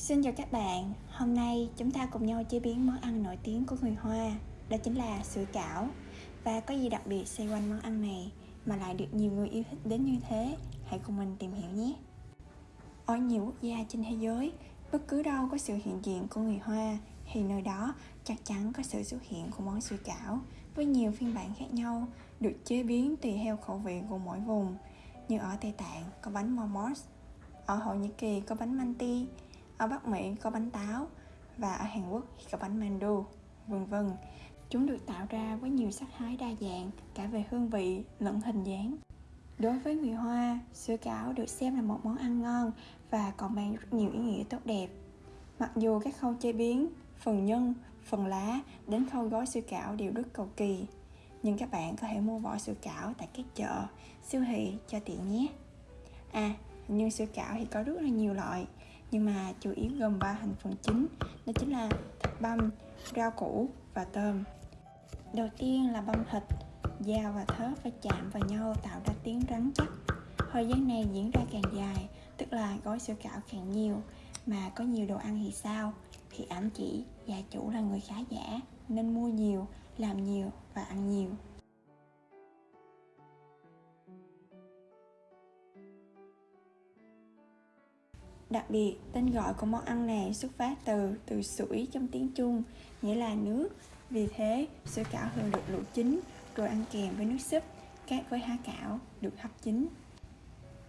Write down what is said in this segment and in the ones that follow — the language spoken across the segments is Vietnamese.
Xin chào các bạn, hôm nay chúng ta cùng nhau chế biến món ăn nổi tiếng của người Hoa Đó chính là sủi cảo. Và có gì đặc biệt xoay quanh món ăn này mà lại được nhiều người yêu thích đến như thế? Hãy cùng mình tìm hiểu nhé. Ở nhiều quốc gia trên thế giới, bất cứ đâu có sự hiện diện của người Hoa thì nơi đó chắc chắn có sự xuất hiện của món sủi cảo với nhiều phiên bản khác nhau được chế biến tùy theo khẩu vị của mỗi vùng. Như ở Tây Tạng có bánh momos ở Thổ Nhĩ Kỳ có bánh manti ở Bắc Mỹ có bánh táo và ở Hàn Quốc thì có bánh mandu, vân vân. Chúng được tạo ra với nhiều sắc thái đa dạng cả về hương vị lẫn hình dáng. Đối với người Hoa, sữa cảo được xem là một món ăn ngon và còn mang rất nhiều ý nghĩa tốt đẹp. Mặc dù các khâu chế biến, phần nhân, phần lá đến khâu gói sữa cảo đều rất cầu kỳ, nhưng các bạn có thể mua vỏ sữa cảo tại các chợ, siêu thị cho tiện nhé. À, nhưng sữa cảo thì có rất là nhiều loại nhưng mà chủ yếu gồm ba thành phần chính, đó chính là thịt băm, rau củ và tôm. Đầu tiên là băm thịt, dao và thớt phải chạm vào nhau tạo ra tiếng rắn chắc. Thời gian này diễn ra càng dài, tức là gói sữa cảo càng nhiều, mà có nhiều đồ ăn thì sao? Thì ám chỉ, gia chủ là người khá giả, nên mua nhiều, làm nhiều và ăn nhiều. Đặc biệt, tên gọi của món ăn này xuất phát từ từ sủi trong tiếng Trung, nghĩa là nước. Vì thế, sủi cảo thường được luộc chín rồi ăn kèm với nước súp, các với há cảo được hấp chín.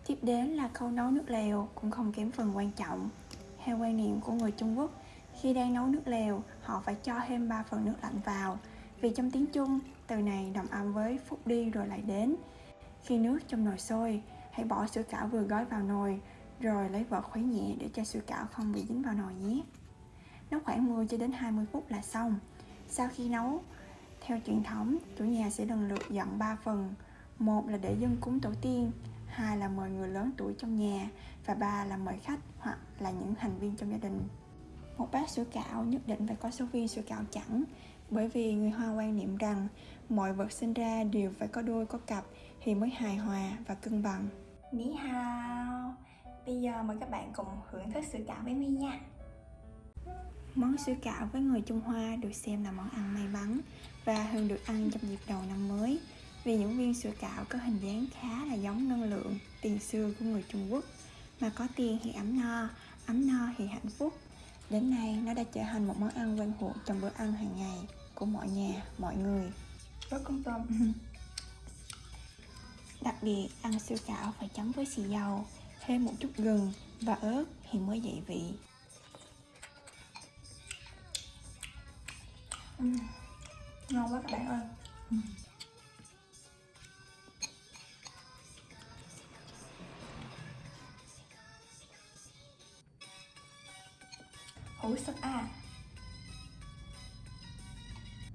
Tiếp đến là khâu nấu nước lèo cũng không kém phần quan trọng. Theo quan niệm của người Trung Quốc, khi đang nấu nước lèo, họ phải cho thêm 3 phần nước lạnh vào. Vì trong tiếng Trung, từ này đồng âm với phút đi rồi lại đến. Khi nước trong nồi sôi, hãy bỏ sữa cảo vừa gói vào nồi rồi lấy vợt khuấy nhẹ để cho sủi cảo không bị dính vào nồi nhé. Nấu khoảng 10 cho đến 20 phút là xong. Sau khi nấu, theo truyền thống, chủ nhà sẽ lần lượt dọn 3 phần. Một là để dân cúng tổ tiên, hai là mời người lớn tuổi trong nhà và ba là mời khách hoặc là những thành viên trong gia đình. Một bát sủi cảo nhất định phải có số viên sủi cảo chẳng bởi vì người Hoa quan niệm rằng mọi vật sinh ra đều phải có đôi có cặp thì mới hài hòa và cân bằng. Ní hao Bây giờ mời các bạn cùng hưởng thức sữa cảo với My nha. Món sữa cảo với người Trung Hoa được xem là món ăn may mắn và thường được ăn trong dịp đầu năm mới. Vì những viên sữa cảo có hình dáng khá là giống năng lượng tiền xưa của người Trung Quốc mà có tiền thì ấm no, ấm no thì hạnh phúc. Đến nay nó đã trở thành một món ăn quen thuộc trong bữa ăn hàng ngày của mọi nhà, mọi người. Rất công tâm Đặc biệt, ăn sữa cảo phải chấm với xì dầu thêm một chút gừng và ớt thì mới dậy vị. Uhm, ngon quá các bạn ơi. Uhm. hủ súp à